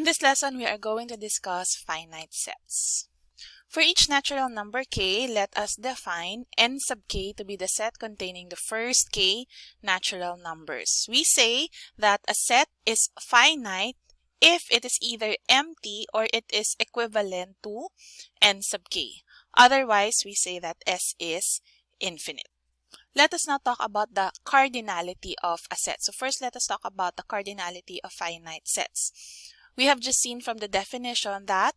In this lesson, we are going to discuss finite sets. For each natural number k, let us define n sub k to be the set containing the first k natural numbers. We say that a set is finite if it is either empty or it is equivalent to n sub k. Otherwise, we say that S is infinite. Let us now talk about the cardinality of a set. So first, let us talk about the cardinality of finite sets. We have just seen from the definition that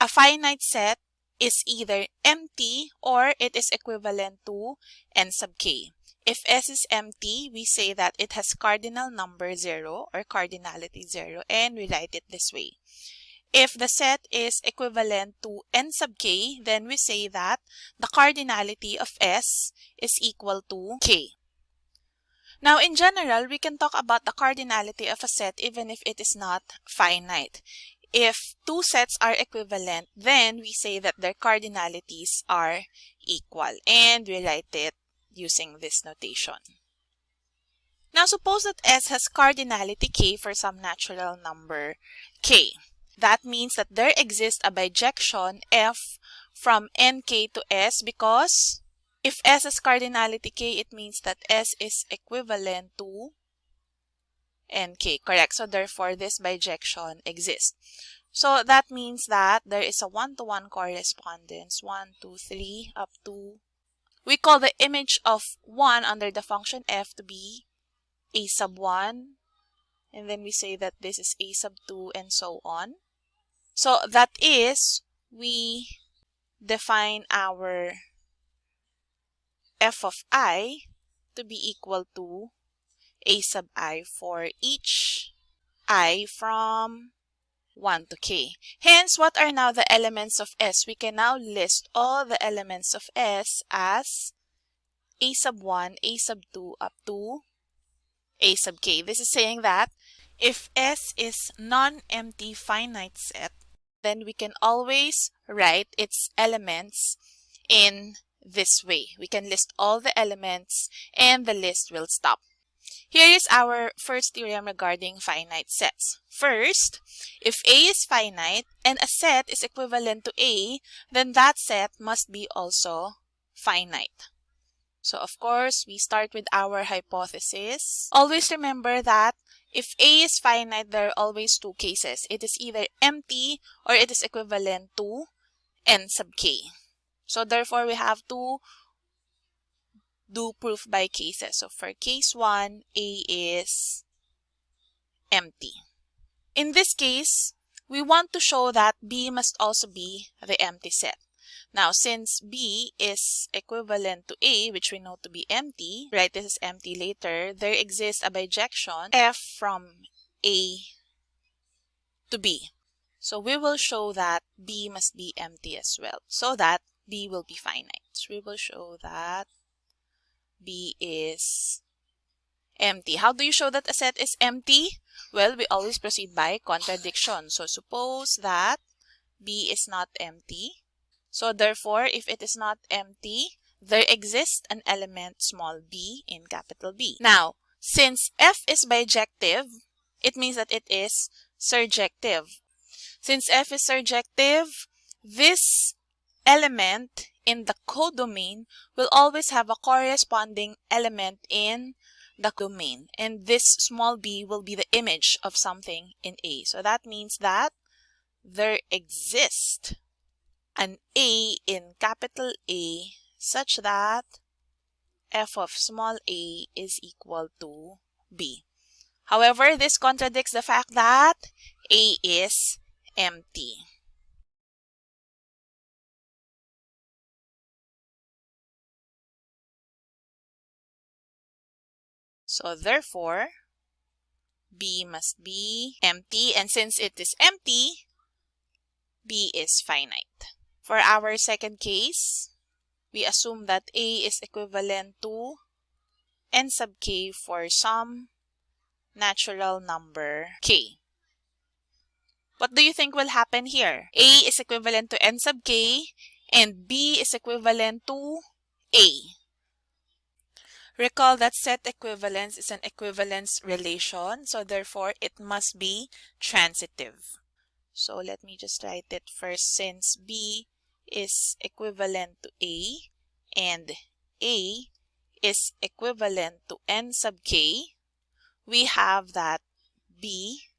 a finite set is either empty or it is equivalent to n sub k. If S is empty, we say that it has cardinal number 0 or cardinality 0 and we write it this way. If the set is equivalent to n sub k, then we say that the cardinality of S is equal to k. Now, in general, we can talk about the cardinality of a set even if it is not finite. If two sets are equivalent, then we say that their cardinalities are equal. And we write it using this notation. Now, suppose that S has cardinality k for some natural number k. That means that there exists a bijection f from nk to s because if S has cardinality k, it means that S is equivalent to nk, correct? So therefore, this bijection exists. So that means that there is a one-to-one -one correspondence, 1, 2, 3, up to... We call the image of 1 under the function f to be a sub 1. And then we say that this is a sub 2 and so on. So that is, we define our f of i to be equal to a sub i for each i from 1 to k. Hence, what are now the elements of S? We can now list all the elements of S as a sub 1, a sub 2, up to a sub k. This is saying that if S is non-empty finite set, then we can always write its elements in this way. We can list all the elements and the list will stop. Here is our first theorem regarding finite sets. First, if A is finite and a set is equivalent to A, then that set must be also finite. So of course, we start with our hypothesis. Always remember that if A is finite, there are always two cases. It is either empty or it is equivalent to n sub k. So therefore, we have to do proof by cases. So for case 1, A is empty. In this case, we want to show that B must also be the empty set. Now, since B is equivalent to A, which we know to be empty, right, this is empty later, there exists a bijection F from A to B. So we will show that B must be empty as well, so that B will be finite. So we will show that B is empty. How do you show that a set is empty? Well, we always proceed by contradiction. So suppose that B is not empty. So therefore, if it is not empty, there exists an element small b in capital B. Now, since F is bijective, it means that it is surjective. Since F is surjective, this element in the codomain will always have a corresponding element in the domain. And this small b will be the image of something in A. So that means that there exists an A in capital A such that f of small a is equal to b. However, this contradicts the fact that A is empty. So therefore, B must be empty. And since it is empty, B is finite. For our second case, we assume that A is equivalent to n sub k for some natural number k. What do you think will happen here? A is equivalent to n sub k and B is equivalent to A. Recall that set equivalence is an equivalence relation, so therefore it must be transitive. So let me just write it first since B is equivalent to A and A is equivalent to n sub k, we have that B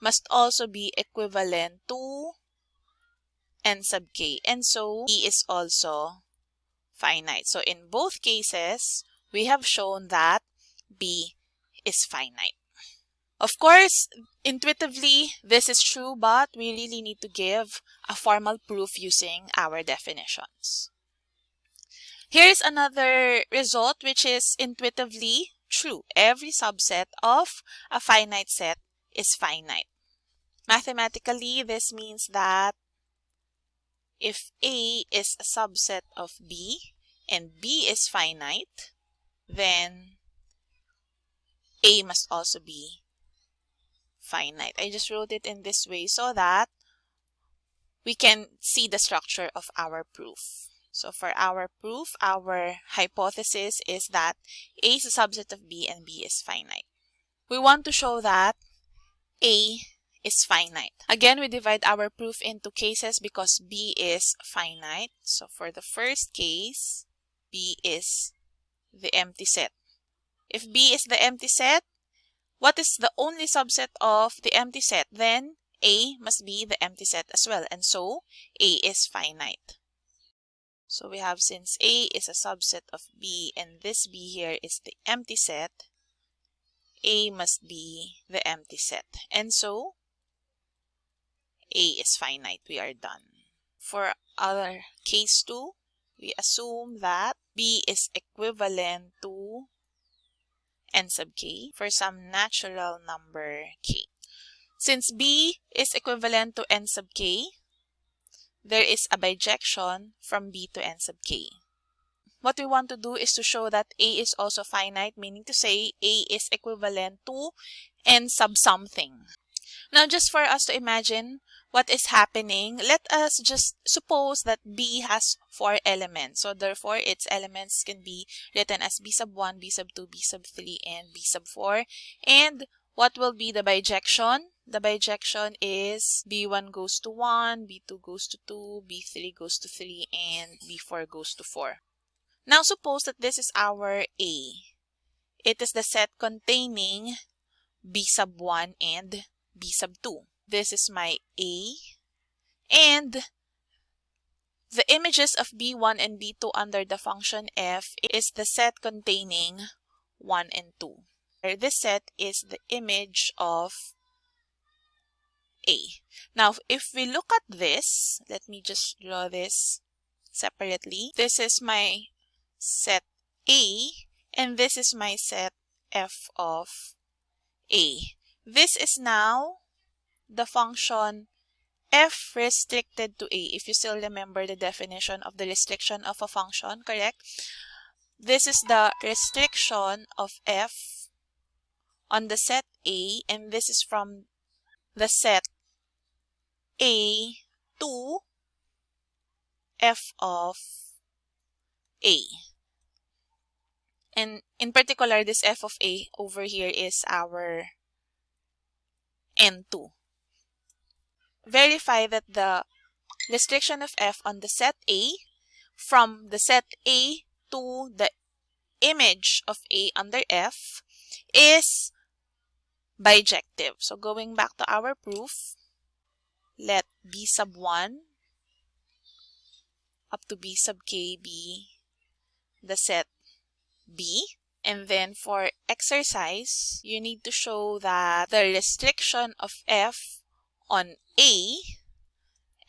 must also be equivalent to n sub k. And so E is also finite. So in both cases, we have shown that B is finite. Of course, intuitively, this is true, but we really need to give a formal proof using our definitions. Here's another result which is intuitively true. Every subset of a finite set is finite. Mathematically, this means that if A is a subset of B and B is finite, then A must also be finite. I just wrote it in this way so that we can see the structure of our proof. So for our proof, our hypothesis is that A is a subset of B and B is finite. We want to show that A is finite. Again, we divide our proof into cases because B is finite. So for the first case, B is the empty set. If B is the empty set, what is the only subset of the empty set? Then A must be the empty set as well. And so A is finite. So we have since A is a subset of B and this B here is the empty set, A must be the empty set. And so A is finite. We are done. For our case 2, we assume that B is equivalent to n sub k for some natural number k. Since B is equivalent to n sub k, there is a bijection from B to n sub k. What we want to do is to show that A is also finite, meaning to say A is equivalent to n sub something. Now, just for us to imagine what is happening, let us just suppose that B has four elements. So therefore, its elements can be written as B sub 1, B sub 2, B sub 3, and B sub 4. And what will be the bijection? The bijection is B1 goes to 1, B2 goes to 2, B3 goes to 3, and B4 goes to 4. Now suppose that this is our A. It is the set containing B sub 1 and B sub 2. This is my A. And the images of B1 and B2 under the function f is the set containing 1 and 2. This set is the image of A. Now, if we look at this, let me just draw this separately. This is my set A, and this is my set f of A. This is now the function f restricted to A. If you still remember the definition of the restriction of a function, correct? This is the restriction of f on the set A, and this is from the set A to f of A. And in particular, this f of A over here is our N2. Verify that the restriction of f on the set A from the set A to the image of A under F is bijective. So going back to our proof, let B sub 1 up to B sub k be the set B. And then for exercise, you need to show that the restriction of F on A,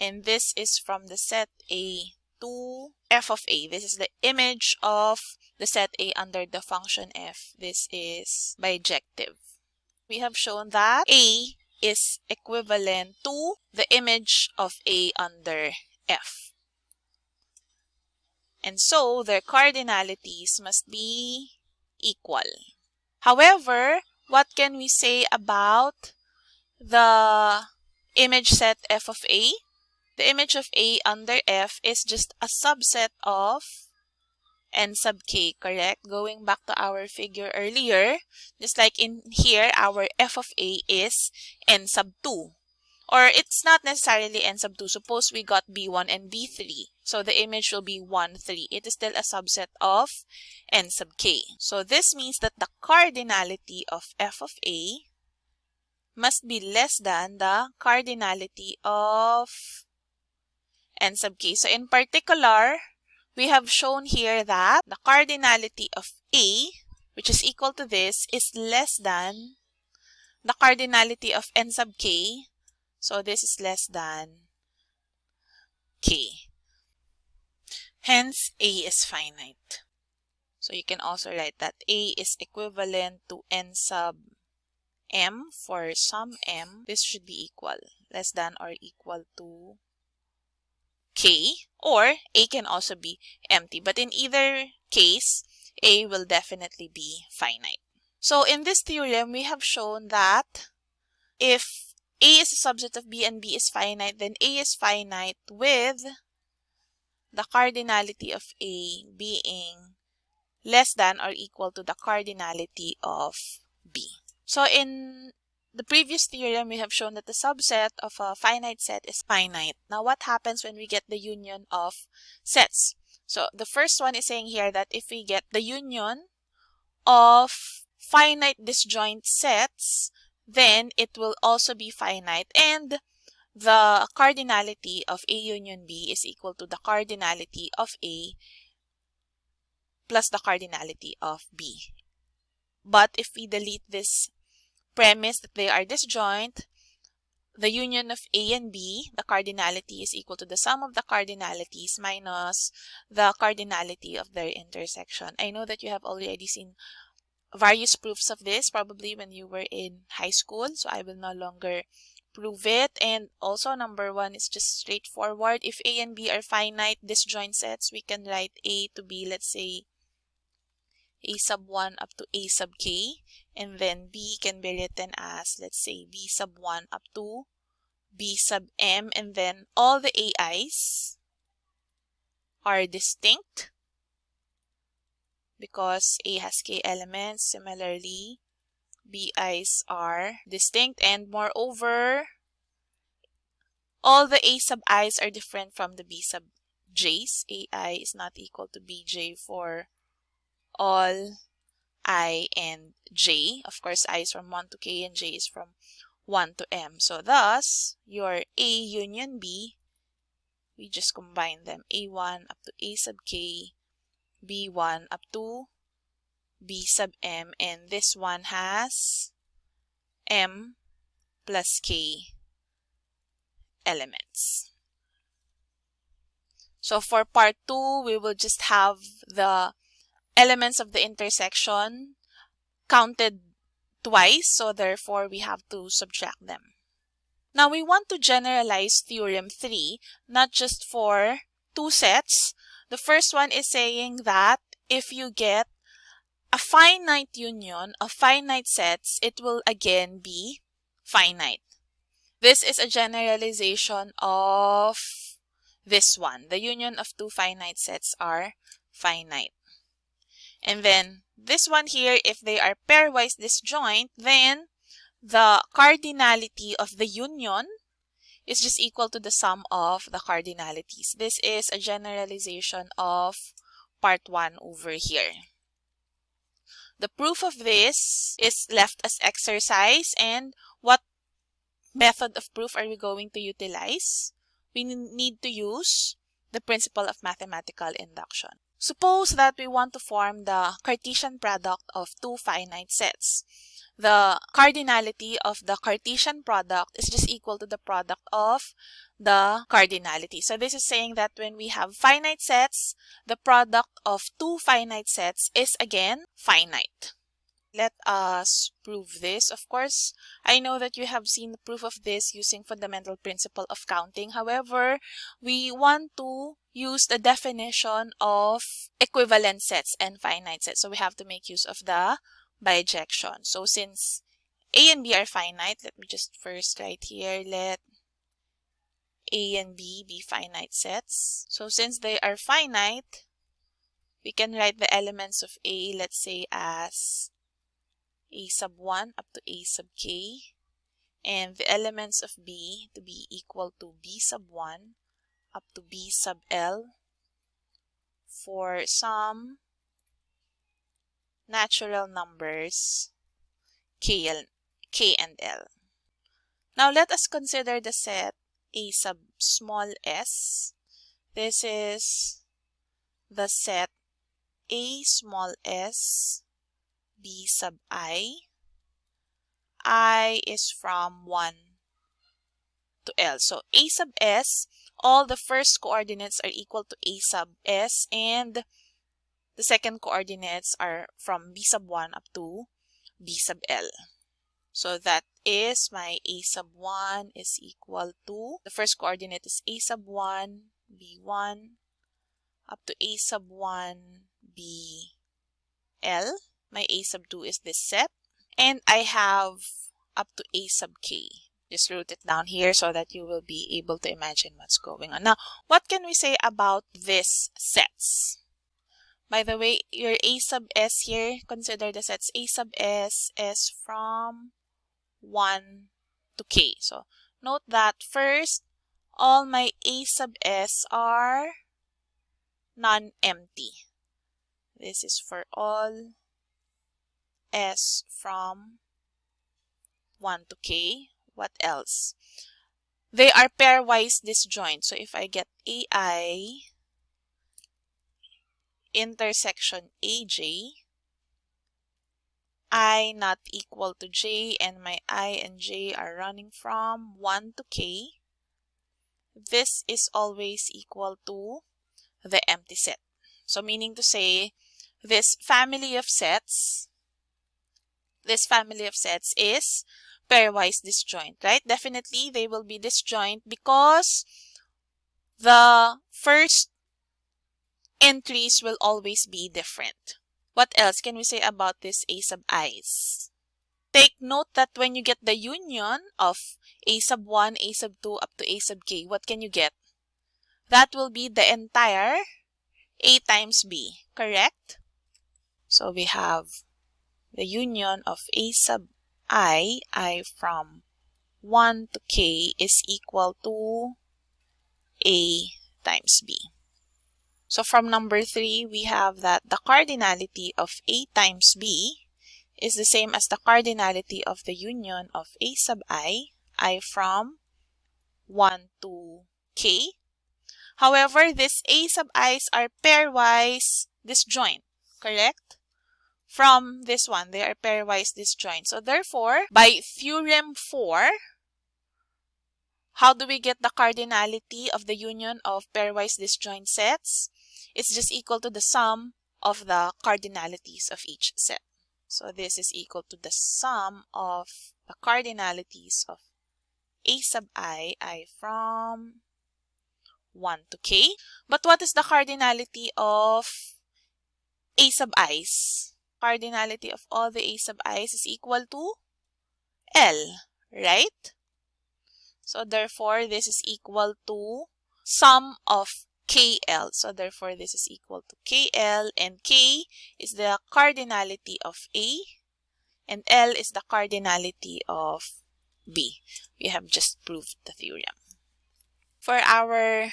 and this is from the set A to F of A. This is the image of the set A under the function F. This is bijective we have shown that A is equivalent to the image of A under F. And so their cardinalities must be equal. However, what can we say about the image set F of A? The image of A under F is just a subset of n sub k, correct? Going back to our figure earlier, just like in here, our f of a is n sub 2. or it's not necessarily n sub 2. Suppose we got b1 and b3. So the image will be 1, 3. It is still a subset of n sub k. So this means that the cardinality of f of a must be less than the cardinality of n sub k. So in particular, we have shown here that the cardinality of a, which is equal to this, is less than the cardinality of n sub k. So this is less than k. Hence, a is finite. So you can also write that a is equivalent to n sub m for some m. This should be equal, less than or equal to k or a can also be empty. But in either case, a will definitely be finite. So in this theorem, we have shown that if a is a subset of b and b is finite, then a is finite with the cardinality of a being less than or equal to the cardinality of b. So in the previous theorem, we have shown that the subset of a finite set is finite. Now, what happens when we get the union of sets? So the first one is saying here that if we get the union of finite disjoint sets, then it will also be finite and the cardinality of A union B is equal to the cardinality of A plus the cardinality of B. But if we delete this premise that they are disjoint, the union of A and B, the cardinality is equal to the sum of the cardinalities minus the cardinality of their intersection. I know that you have already seen various proofs of this probably when you were in high school so I will no longer prove it. And also number one is just straightforward. If a and b are finite disjoint sets we can write a to be let's say a sub 1 up to a sub k and then b can be written as let's say b sub 1 up to b sub m and then all the ai's are distinct because A has k elements. Similarly, BI's are distinct and moreover, all the A sub i's are different from the B sub j's. AI is not equal to BJ for all I and J. Of course, I is from 1 to K and J is from 1 to M. So thus, your A union B, we just combine them. A1 up to A sub K b1 up to b sub m and this one has m plus k elements. So for part 2, we will just have the elements of the intersection counted twice, so therefore we have to subtract them. Now we want to generalize theorem 3, not just for two sets, the first one is saying that if you get a finite union of finite sets, it will again be finite. This is a generalization of this one. The union of two finite sets are finite. And then this one here, if they are pairwise disjoint, then the cardinality of the union is just equal to the sum of the cardinalities. This is a generalization of part 1 over here. The proof of this is left as exercise and what method of proof are we going to utilize? We need to use the principle of mathematical induction. Suppose that we want to form the Cartesian product of two finite sets the cardinality of the Cartesian product is just equal to the product of the cardinality. So this is saying that when we have finite sets, the product of two finite sets is again finite. Let us prove this. Of course, I know that you have seen the proof of this using fundamental principle of counting. However, we want to use the definition of equivalent sets and finite sets. So we have to make use of the bijection. So since A and B are finite, let me just first write here, let A and B be finite sets. So since they are finite, we can write the elements of A, let's say as A sub 1 up to A sub k. and the elements of B to be equal to B sub 1 up to B sub L for some natural numbers K, L, K and L. Now let us consider the set A sub small s. This is the set A small s B sub i. I is from 1 to L. So A sub s, all the first coordinates are equal to A sub s and the second coordinates are from B sub 1 up to B sub L. So that is my A sub 1 is equal to, the first coordinate is A sub 1, B1, up to A sub 1, BL. My A sub 2 is this set. And I have up to A sub k. Just wrote it down here so that you will be able to imagine what's going on. Now, what can we say about these sets? By the way, your A sub S here, consider the sets A sub S is from 1 to K. So, note that first, all my A sub S are non-empty. This is for all S from 1 to K. What else? They are pairwise disjoint. So if I get AI intersection AJ, I not equal to J and my I and J are running from 1 to K, this is always equal to the empty set. So meaning to say, this family of sets, this family of sets is pairwise disjoint, right? Definitely they will be disjoint because the first entries will always be different. What else can we say about this A sub i's? Take note that when you get the union of A sub 1, A sub 2 up to A sub k, what can you get? That will be the entire A times B, correct? So we have the union of A sub i, i from 1 to k is equal to A times B. So from number 3, we have that the cardinality of A times B is the same as the cardinality of the union of A sub i, i from 1 to k. However, these A sub i's are pairwise disjoint, correct? From this one, they are pairwise disjoint. So therefore, by theorem 4, how do we get the cardinality of the union of pairwise disjoint sets? It's just equal to the sum of the cardinalities of each set. So this is equal to the sum of the cardinalities of a sub i, i from 1 to k. But what is the cardinality of a sub i's? Cardinality of all the a sub i's is equal to L, right? So therefore, this is equal to sum of KL. So therefore, this is equal to KL and K is the cardinality of A and L is the cardinality of B. We have just proved the theorem. For our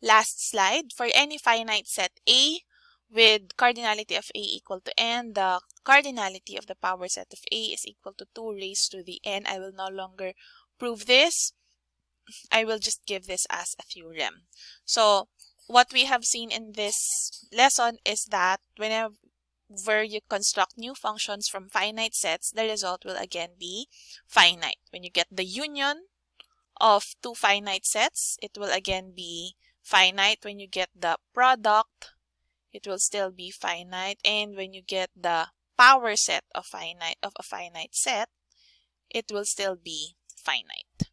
last slide, for any finite set A with cardinality of A equal to n, the cardinality of the power set of A is equal to 2 raised to the n. I will no longer prove this. I will just give this as a theorem. So what we have seen in this lesson is that whenever you construct new functions from finite sets, the result will again be finite. When you get the union of two finite sets, it will again be finite. When you get the product, it will still be finite. And when you get the power set of finite of a finite set, it will still be finite.